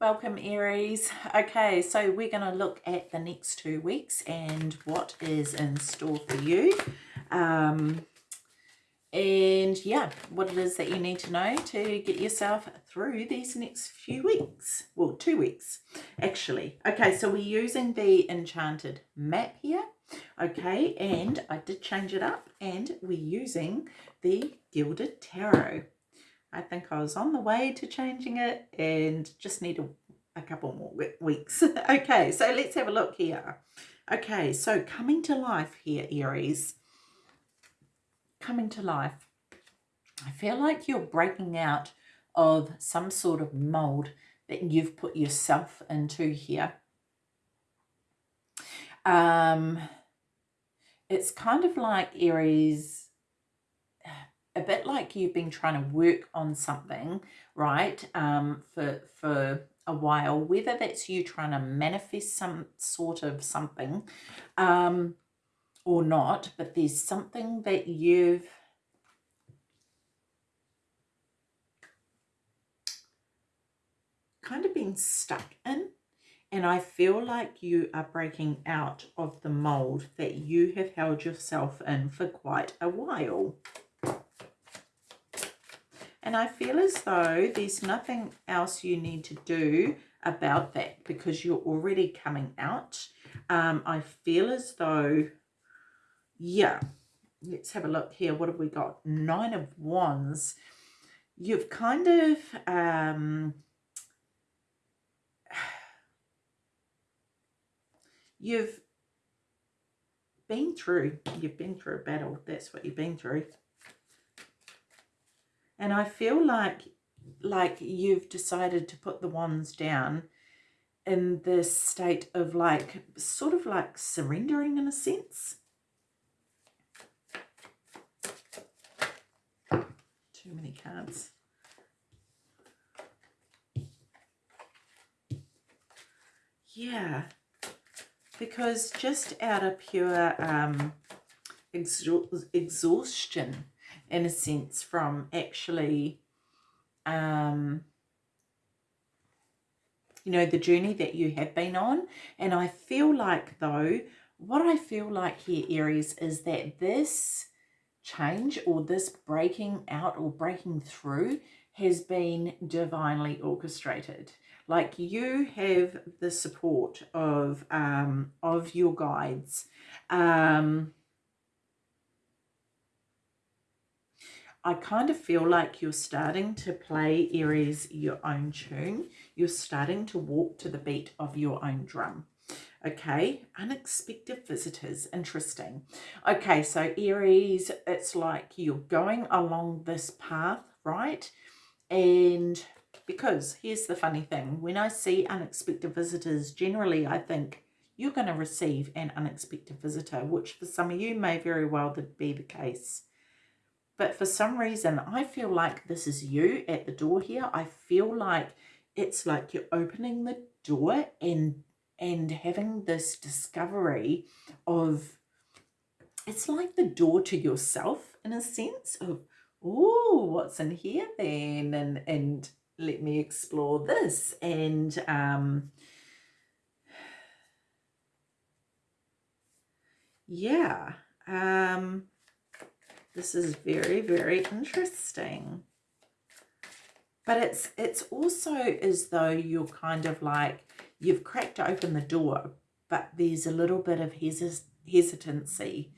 Welcome Aries. Okay, so we're going to look at the next two weeks and what is in store for you. Um, and yeah, what it is that you need to know to get yourself through these next few weeks. Well, two weeks, actually. Okay, so we're using the Enchanted map here. Okay, and I did change it up and we're using the Gilded Tarot. I think I was on the way to changing it and just need a, a couple more weeks. okay, so let's have a look here. Okay, so coming to life here, Aries. Coming to life. I feel like you're breaking out of some sort of mold that you've put yourself into here. Um, it's kind of like Aries a bit like you've been trying to work on something, right, um, for, for a while, whether that's you trying to manifest some sort of something um, or not, but there's something that you've kind of been stuck in and I feel like you are breaking out of the mold that you have held yourself in for quite a while. And I feel as though there's nothing else you need to do about that because you're already coming out. Um, I feel as though, yeah, let's have a look here. What have we got? Nine of Wands. You've kind of, um, you've been through, you've been through a battle. That's what you've been through and I feel like like you've decided to put the wands down in this state of like sort of like surrendering in a sense. Too many cards. Yeah. Because just out of pure um exhaustion in a sense from actually um you know the journey that you have been on. And I feel like though what I feel like here Aries is that this change or this breaking out or breaking through has been divinely orchestrated. Like you have the support of um of your guides. Um I kind of feel like you're starting to play Aries your own tune. You're starting to walk to the beat of your own drum. Okay, unexpected visitors, interesting. Okay, so Aries, it's like you're going along this path, right? And because here's the funny thing, when I see unexpected visitors, generally I think you're going to receive an unexpected visitor, which for some of you may very well be the case. But for some reason, I feel like this is you at the door here. I feel like it's like you're opening the door and and having this discovery of it's like the door to yourself in a sense of oh what's in here then and and let me explore this and um yeah um this is very, very interesting. But it's it's also as though you're kind of like, you've cracked open the door, but there's a little bit of hesit hesitancy,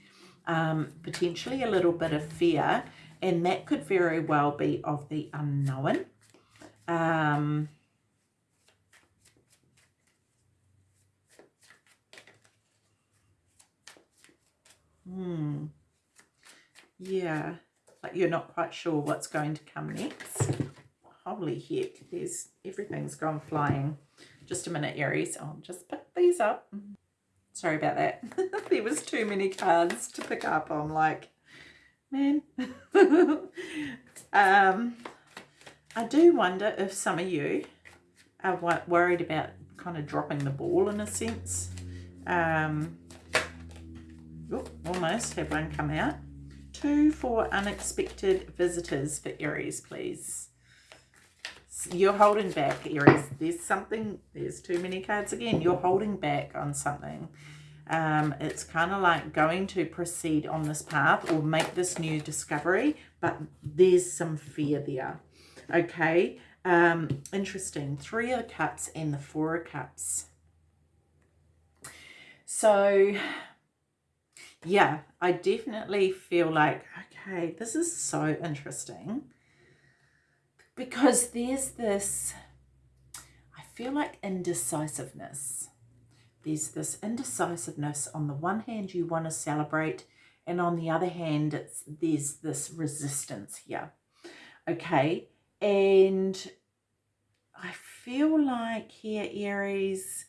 um, potentially a little bit of fear, and that could very well be of the unknown. Um, hmm. Yeah, like you're not quite sure what's going to come next. Holy heck, there's everything's gone flying. Just a minute, Aries. I'll just pick these up. Sorry about that. there was too many cards to pick up. I'm like, man. um, I do wonder if some of you are worried about kind of dropping the ball in a sense. Um, oh, almost have one come out. Two for unexpected visitors for Aries, please. you're holding back, Aries. There's something, there's too many cards again. You're holding back on something. Um, it's kind of like going to proceed on this path or make this new discovery, but there's some fear there. Okay, um, interesting. Three of Cups and the Four of Cups. So, yeah, I definitely feel like, okay, this is so interesting because there's this, I feel like indecisiveness. There's this indecisiveness. On the one hand, you want to celebrate, and on the other hand, it's there's this resistance here. Okay, and I feel like here, Aries,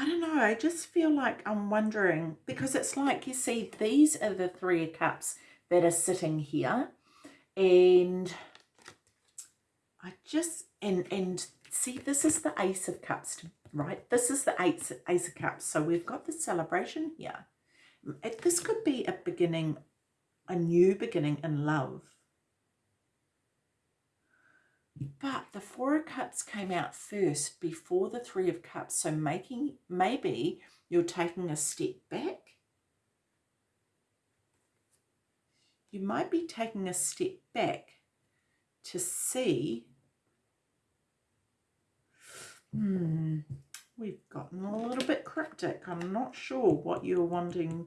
I don't know, I just feel like I'm wondering, because it's like, you see, these are the three of cups that are sitting here, and I just, and, and see, this is the ace of cups, right? This is the ace, ace of cups, so we've got the celebration here. This could be a beginning, a new beginning in love. But the Four of Cups came out first before the Three of Cups. So making maybe you're taking a step back. You might be taking a step back to see. Hmm, we've gotten a little bit cryptic. I'm not sure what you're wanting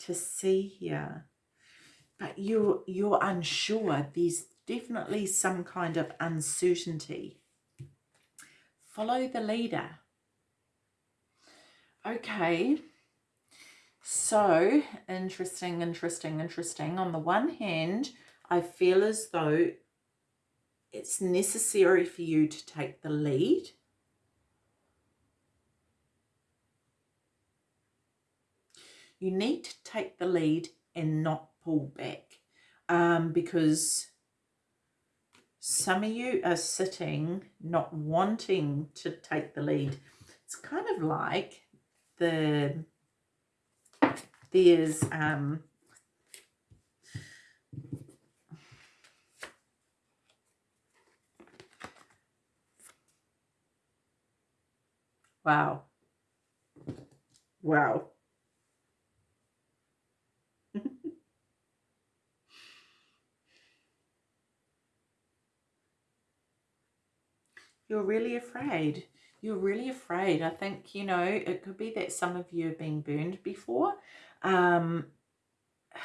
to see here. But you're, you're unsure. There's definitely some kind of uncertainty. Follow the leader. Okay, so interesting, interesting, interesting. On the one hand, I feel as though it's necessary for you to take the lead. You need to take the lead and not pull back um, because some of you are sitting not wanting to take the lead. It's kind of like the there's um wow wow you're really afraid. You're really afraid. I think, you know, it could be that some of you have been burned before. Um,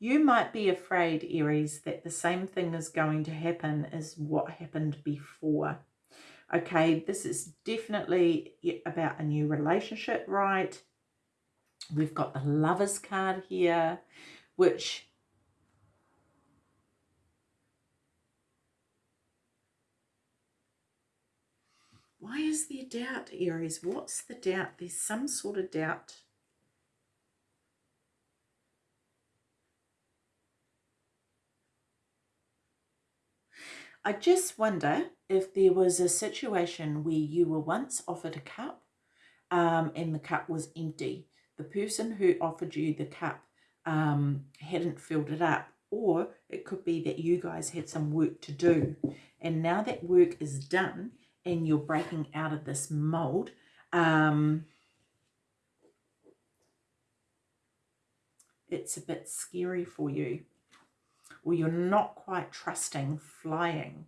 you might be afraid, Aries, that the same thing is going to happen as what happened before. Okay, this is definitely about a new relationship, right? We've got the Lovers card here, which Why is there doubt, Aries? What's the doubt? There's some sort of doubt. I just wonder if there was a situation where you were once offered a cup um, and the cup was empty. The person who offered you the cup um, hadn't filled it up or it could be that you guys had some work to do and now that work is done and you're breaking out of this mold, um, it's a bit scary for you or you're not quite trusting flying.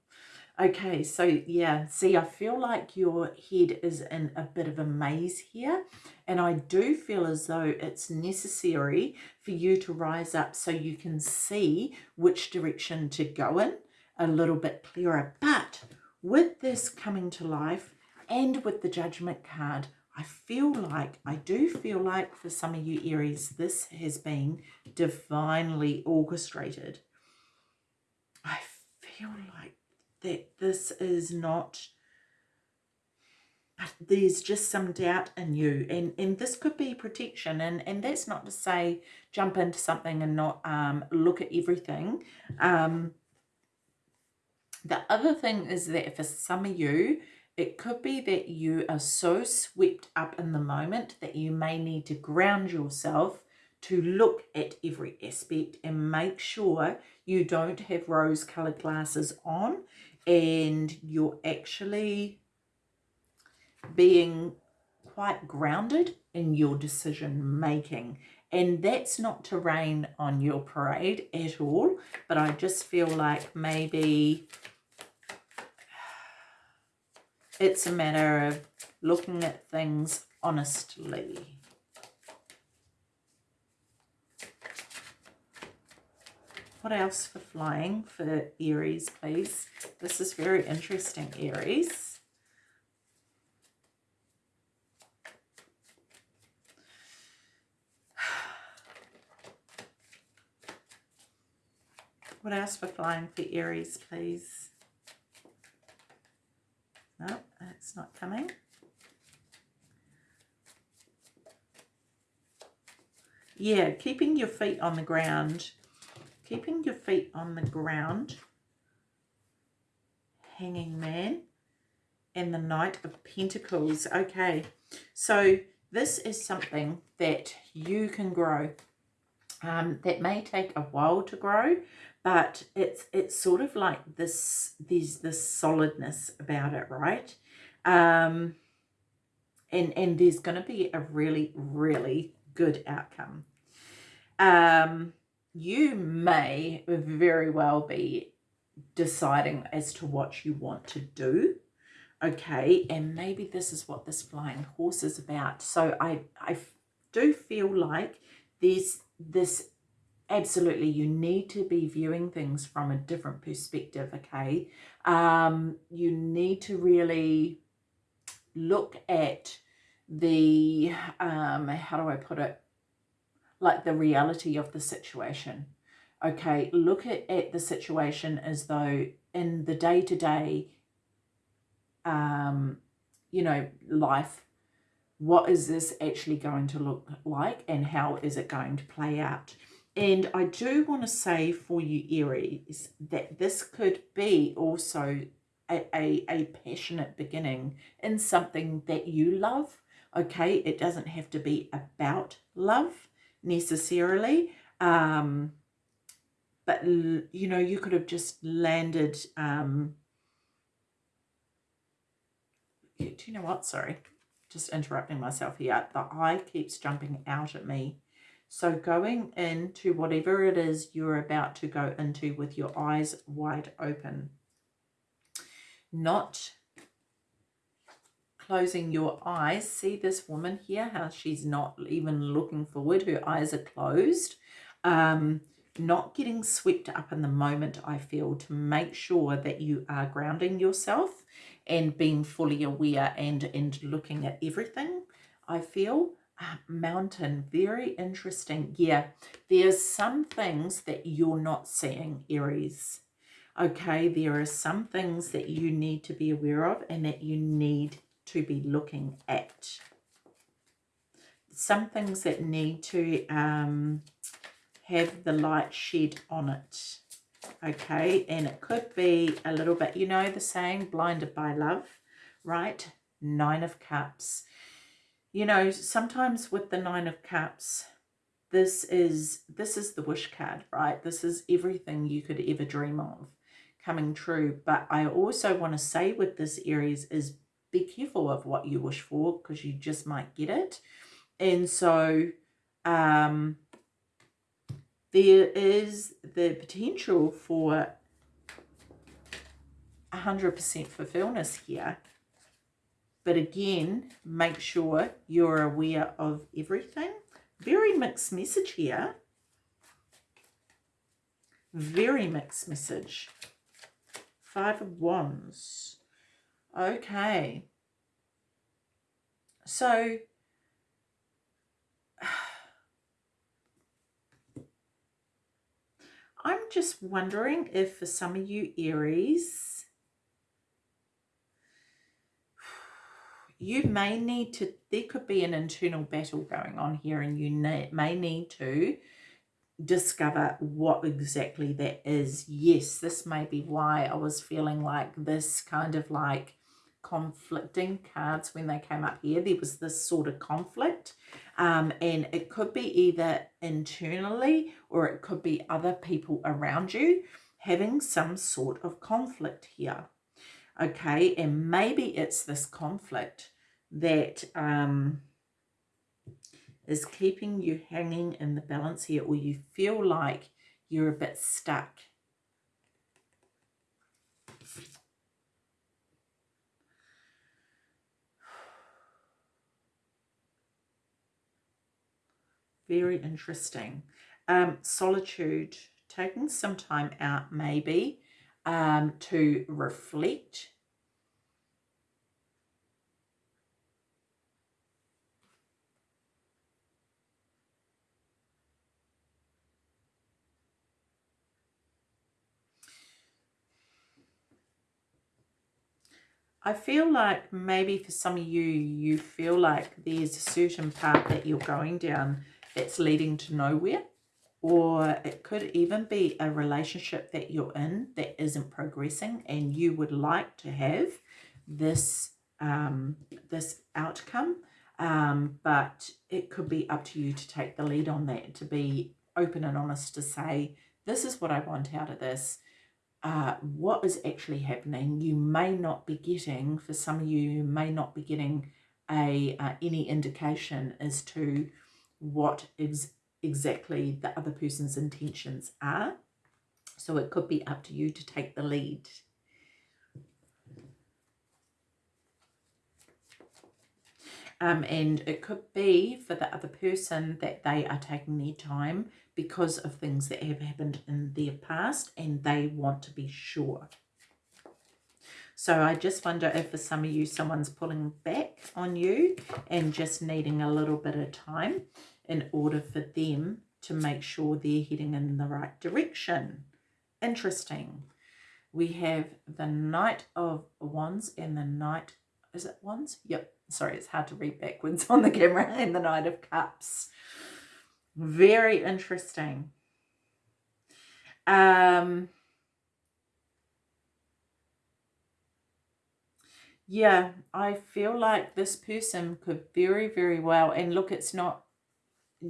Okay, so yeah, see, I feel like your head is in a bit of a maze here. And I do feel as though it's necessary for you to rise up so you can see which direction to go in a little bit clearer. But with this coming to life and with the judgment card, I feel like, I do feel like for some of you Aries, this has been divinely orchestrated. I feel like that this is not, there's just some doubt in you. And, and this could be protection. And, and that's not to say jump into something and not um, look at everything. Um, The other thing is that for some of you, it could be that you are so swept up in the moment that you may need to ground yourself to look at every aspect and make sure you don't have rose colored glasses on and you're actually being quite grounded in your decision making and that's not to rain on your parade at all but I just feel like maybe it's a matter of looking at things honestly What else for flying for Aries, please? This is very interesting, Aries. What else for flying for Aries, please? No, it's not coming. Yeah, keeping your feet on the ground keeping your feet on the ground, hanging man, and the Knight of Pentacles. Okay, so this is something that you can grow. Um, that may take a while to grow, but it's it's sort of like this, there's this solidness about it, right? Um, and, and there's going to be a really, really good outcome. Um, you may very well be deciding as to what you want to do okay and maybe this is what this flying horse is about so i i do feel like there's this absolutely you need to be viewing things from a different perspective okay um you need to really look at the um how do i put it like the reality of the situation. Okay, look at, at the situation as though in the day-to-day, -day, um, you know, life, what is this actually going to look like and how is it going to play out? And I do want to say for you Aries that this could be also a, a, a passionate beginning in something that you love. Okay, it doesn't have to be about love necessarily. Um, but, you know, you could have just landed, um, do you know what? Sorry, just interrupting myself here. The eye keeps jumping out at me. So going into whatever it is you're about to go into with your eyes wide open. Not closing your eyes. See this woman here, how she's not even looking forward. Her eyes are closed. Um, not getting swept up in the moment, I feel, to make sure that you are grounding yourself and being fully aware and, and looking at everything, I feel. Mountain, very interesting. Yeah, there's some things that you're not seeing, Aries. Okay, there are some things that you need to be aware of and that you need to be looking at. Some things that need to um, have the light shed on it. Okay, and it could be a little bit, you know the saying, blinded by love, right? Nine of Cups. You know, sometimes with the Nine of Cups, this is this is the wish card, right? This is everything you could ever dream of coming true. But I also want to say with this Aries is be careful of what you wish for because you just might get it. And so um, there is the potential for 100% fulfillment here. But again, make sure you're aware of everything. Very mixed message here. Very mixed message. Five of Wands. Okay. So, I'm just wondering if for some of you Aries, you may need to, there could be an internal battle going on here and you may need to discover what exactly that is. Yes, this may be why I was feeling like this kind of like conflicting cards when they came up here. There was this sort of conflict um, and it could be either internally or it could be other people around you having some sort of conflict here. Okay, and maybe it's this conflict that um, is keeping you hanging in the balance here or you feel like you're a bit stuck. Very interesting. Um, solitude, taking some time out maybe um, to reflect I feel like maybe for some of you, you feel like there's a certain path that you're going down that's leading to nowhere. Or it could even be a relationship that you're in that isn't progressing and you would like to have this, um, this outcome. Um, but it could be up to you to take the lead on that, to be open and honest to say, this is what I want out of this uh, what is actually happening. You may not be getting, for some of you, you may not be getting a uh, any indication as to what is exactly the other person's intentions are. So it could be up to you to take the lead. Um, and it could be for the other person that they are taking their time because of things that have happened in their past and they want to be sure. So I just wonder if for some of you, someone's pulling back on you and just needing a little bit of time in order for them to make sure they're heading in the right direction. Interesting. We have the Knight of Wands and the Knight, is it Wands? Yep. Sorry, it's hard to read backwards on the camera. And the Knight of Cups. Very interesting. Um, yeah, I feel like this person could very, very well, and look, it's not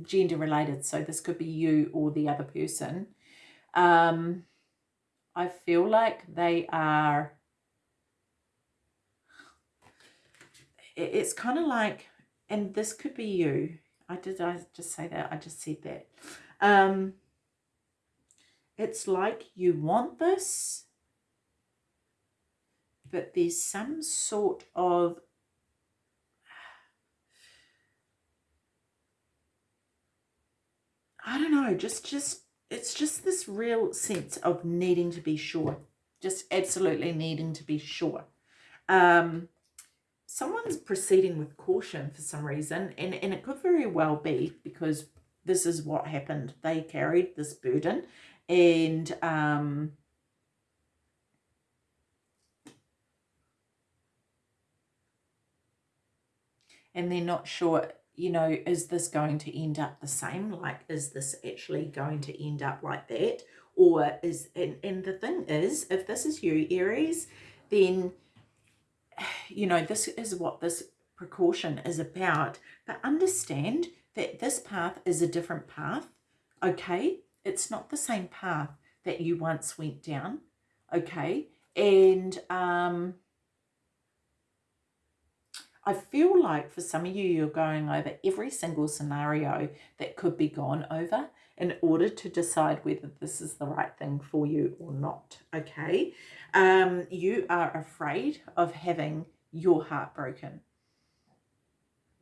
gender related, so this could be you or the other person. Um, I feel like they are, it's kind of like, and this could be you, I did I just say that? I just said that. Um, it's like you want this, but there's some sort of I don't know, just just it's just this real sense of needing to be sure. Just absolutely needing to be sure. Um, someone's proceeding with caution for some reason, and, and it could very well be because this is what happened. They carried this burden, and um, and they're not sure you know, is this going to end up the same? Like, is this actually going to end up like that? Or is, and, and the thing is, if this is you, Aries, then you know, this is what this precaution is about. But understand that this path is a different path, okay? It's not the same path that you once went down, okay? And um, I feel like for some of you, you're going over every single scenario that could be gone over in order to decide whether this is the right thing for you or not, okay? Um, you are afraid of having your heart broken.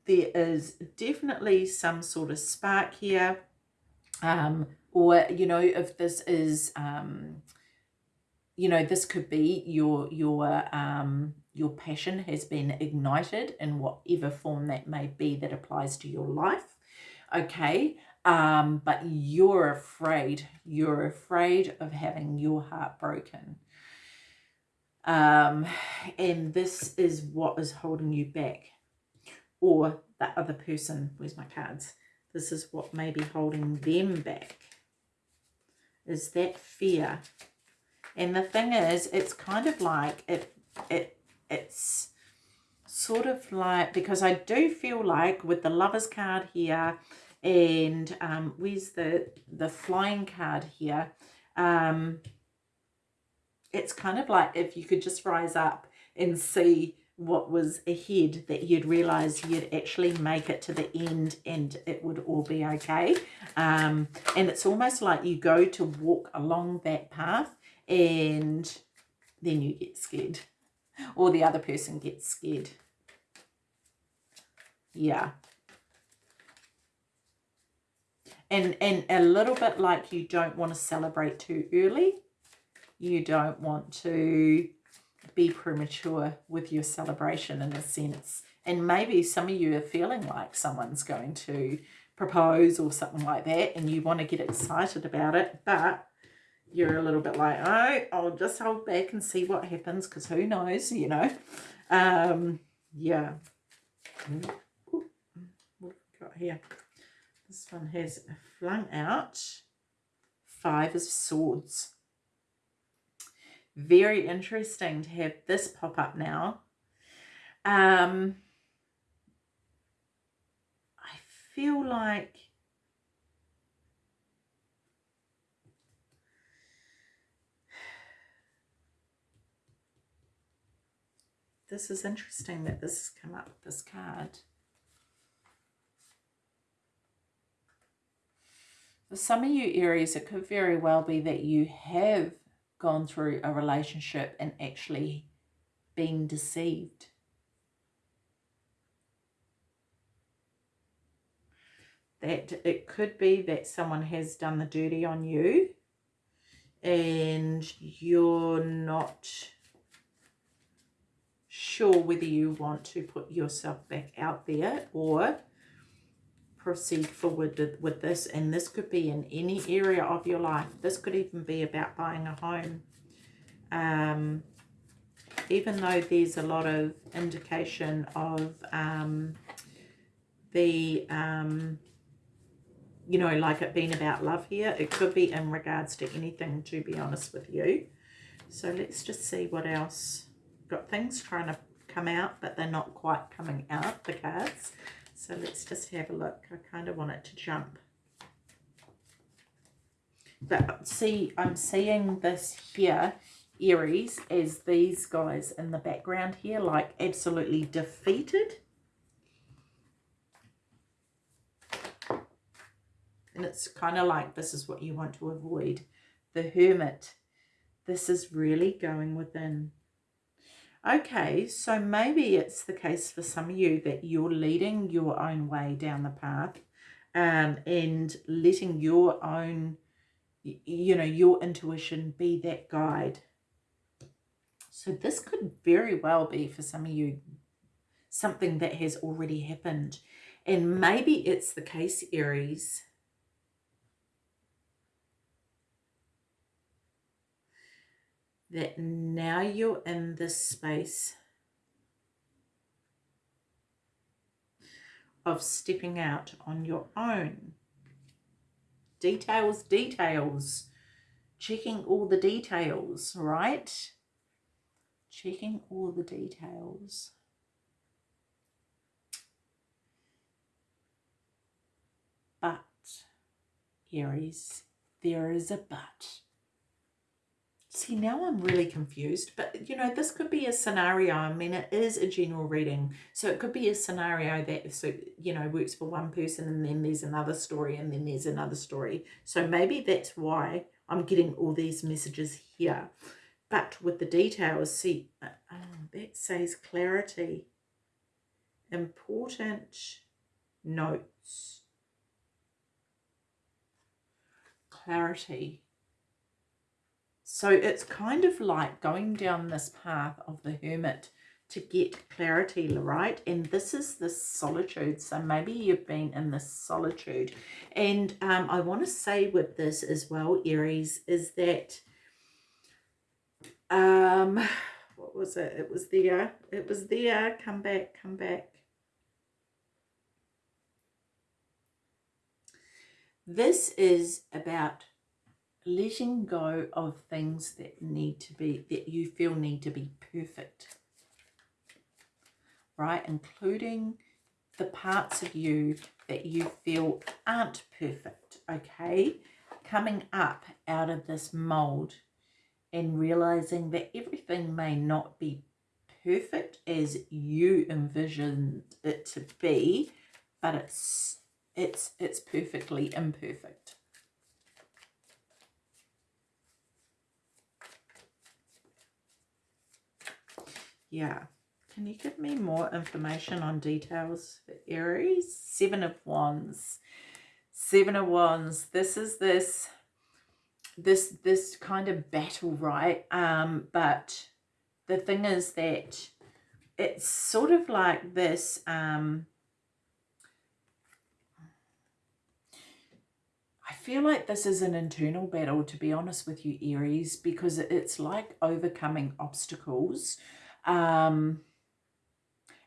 There is definitely some sort of spark here. Um, or, you know, if this is, um, you know, this could be your, your, um, your passion has been ignited in whatever form that may be that applies to your life. Okay. Um, but you're afraid, you're afraid of having your heart broken. Um, and this is what is holding you back. Or that other person, where's my cards? This is what may be holding them back. is that fear. And the thing is, it's kind of like it, it, it's sort of like, because I do feel like with the lover's card here and um, where's the, the flying card here, um, it's kind of like if you could just rise up and see what was ahead that you'd realize you'd actually make it to the end and it would all be okay. Um, and it's almost like you go to walk along that path and then you get scared or the other person gets scared yeah and and a little bit like you don't want to celebrate too early you don't want to be premature with your celebration in a sense. And maybe some of you are feeling like someone's going to propose or something like that and you want to get excited about it, but you're a little bit like, oh, I'll just hold back and see what happens because who knows, you know. Um, yeah. What have we got here? This one has flung out five of swords very interesting to have this pop up now. Um, I feel like this is interesting that this has come up, this card. For some of you Aries, it could very well be that you have gone through a relationship and actually been deceived. That it could be that someone has done the dirty on you and you're not sure whether you want to put yourself back out there or proceed forward with this. And this could be in any area of your life. This could even be about buying a home. Um, even though there's a lot of indication of um, the um, you know like it being about love here it could be in regards to anything to be honest with you. So let's just see what else got things trying to come out but they're not quite coming out the cards so let's just have a look. I kind of want it to jump. But see, I'm seeing this here, Aries, as these guys in the background here, like absolutely defeated. And it's kind of like this is what you want to avoid. The Hermit. This is really going within. Okay, so maybe it's the case for some of you that you're leading your own way down the path um, and letting your own, you know, your intuition be that guide. So this could very well be for some of you something that has already happened. And maybe it's the case, Aries, that now you're in this space of stepping out on your own. Details, details. Checking all the details, right? Checking all the details. But, Aries, there is a but. See, now I'm really confused, but you know, this could be a scenario. I mean, it is a general reading. So it could be a scenario that, so, you know, works for one person and then there's another story and then there's another story. So maybe that's why I'm getting all these messages here. But with the details, see, uh, oh, that says clarity. Important notes. Clarity so it's kind of like going down this path of the hermit to get clarity, right? And this is the solitude. So maybe you've been in this solitude. And um, I want to say with this as well, Aries, is that, um, what was it? It was there. It was there. Come back, come back. This is about letting go of things that need to be, that you feel need to be perfect. Right? Including the parts of you that you feel aren't perfect. Okay? Coming up out of this mold and realizing that everything may not be perfect as you envisioned it to be, but it's it's it's perfectly imperfect. Yeah. Can you give me more information on details for Aries? Seven of Wands. Seven of Wands. This is this this this kind of battle, right? Um, but the thing is that it's sort of like this um I feel like this is an internal battle, to be honest with you, Aries, because it's like overcoming obstacles. Um,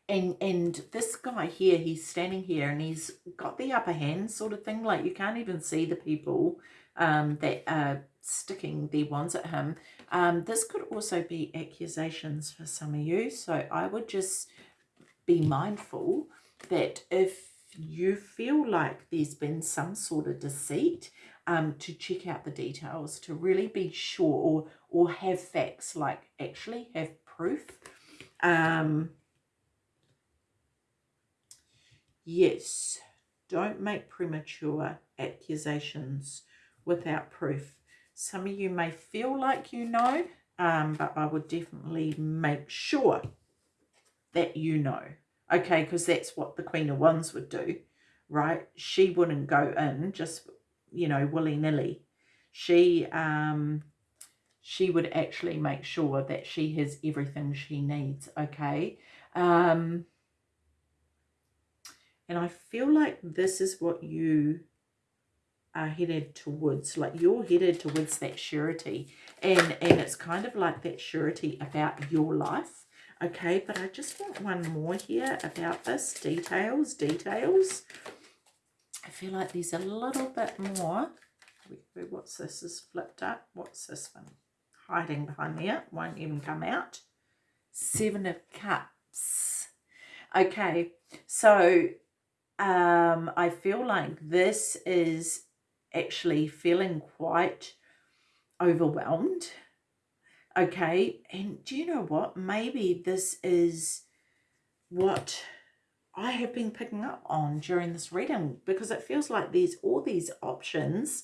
and and this guy here, he's standing here and he's got the upper hand sort of thing. Like you can't even see the people um, that are sticking their wands at him. Um, this could also be accusations for some of you. So I would just be mindful that if you feel like there's been some sort of deceit, um, to check out the details, to really be sure or, or have facts, like actually have proof. Um, yes, don't make premature accusations without proof. Some of you may feel like you know, um, but I would definitely make sure that you know. Okay, because that's what the Queen of Wands would do, right? She wouldn't go in just, you know, willy-nilly. She, um, she would actually make sure that she has everything she needs, okay? Um, and I feel like this is what you are headed towards like you're headed towards that surety and and it's kind of like that surety about your life okay? But i just want one more here about this details details. I feel like there's a little bit more. What's this is flipped up. What's this one hiding behind there won't even come out seven of cups okay so um i feel like this is actually feeling quite overwhelmed. Okay, and do you know what? Maybe this is what I have been picking up on during this reading because it feels like there's all these options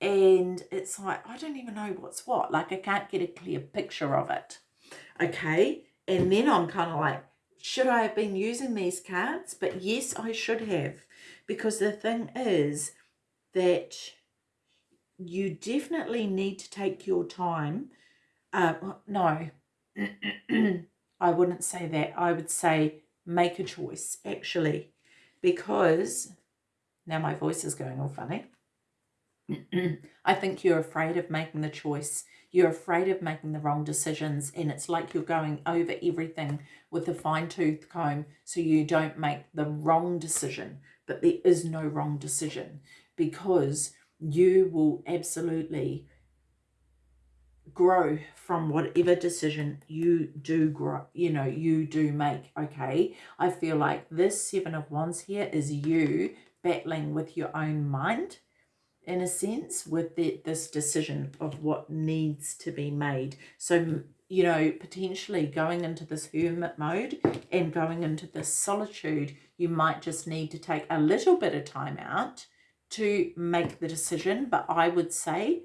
and it's like, I don't even know what's what. Like I can't get a clear picture of it. Okay, and then I'm kind of like, should I have been using these cards? But yes, I should have because the thing is, that you definitely need to take your time. Uh, no, I wouldn't say that. I would say make a choice, actually, because now my voice is going all funny. I think you're afraid of making the choice. You're afraid of making the wrong decisions and it's like you're going over everything with a fine-tooth comb so you don't make the wrong decision. But there is no wrong decision because you will absolutely grow from whatever decision you do grow you know you do make okay i feel like this seven of wands here is you battling with your own mind in a sense with the, this decision of what needs to be made so you know potentially going into this hermit mode and going into this solitude you might just need to take a little bit of time out to make the decision, but I would say,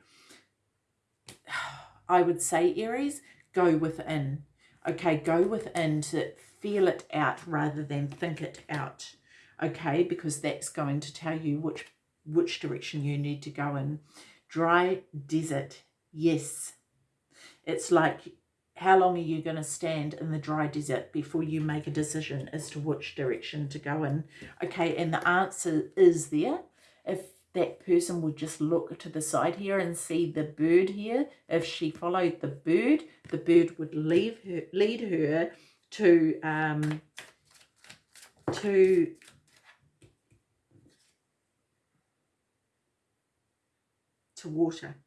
I would say, Aries, go within. Okay, go within to feel it out rather than think it out. Okay, because that's going to tell you which which direction you need to go in. Dry desert, yes. It's like how long are you going to stand in the dry desert before you make a decision as to which direction to go in? Okay, and the answer is there if that person would just look to the side here and see the bird here, if she followed the bird, the bird would leave her, lead her to um, to to water.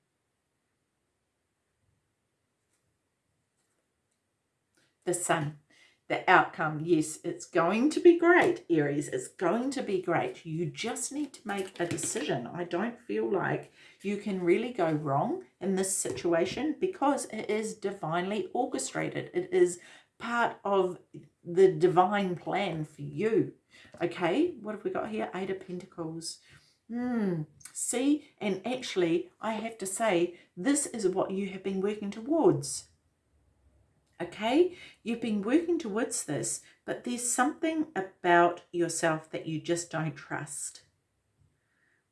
The sun, the outcome, yes, it's going to be great, Aries. It's going to be great. You just need to make a decision. I don't feel like you can really go wrong in this situation because it is divinely orchestrated. It is part of the divine plan for you. Okay, what have we got here? Eight of Pentacles. Hmm. See, and actually, I have to say, this is what you have been working towards okay? You've been working towards this, but there's something about yourself that you just don't trust,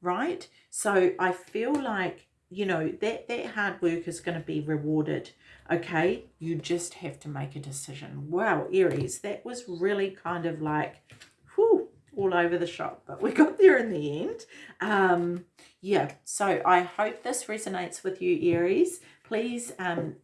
right? So I feel like, you know, that, that hard work is going to be rewarded, okay? You just have to make a decision. Wow, Aries, that was really kind of like, whew, all over the shop, but we got there in the end. Um, yeah, so I hope this resonates with you, Aries. Please um,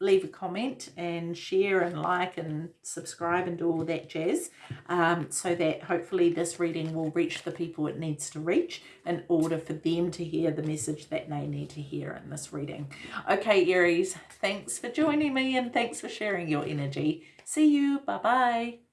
leave a comment and share and like and subscribe and do all that jazz um, so that hopefully this reading will reach the people it needs to reach in order for them to hear the message that they need to hear in this reading. Okay, Aries, thanks for joining me and thanks for sharing your energy. See you. Bye-bye.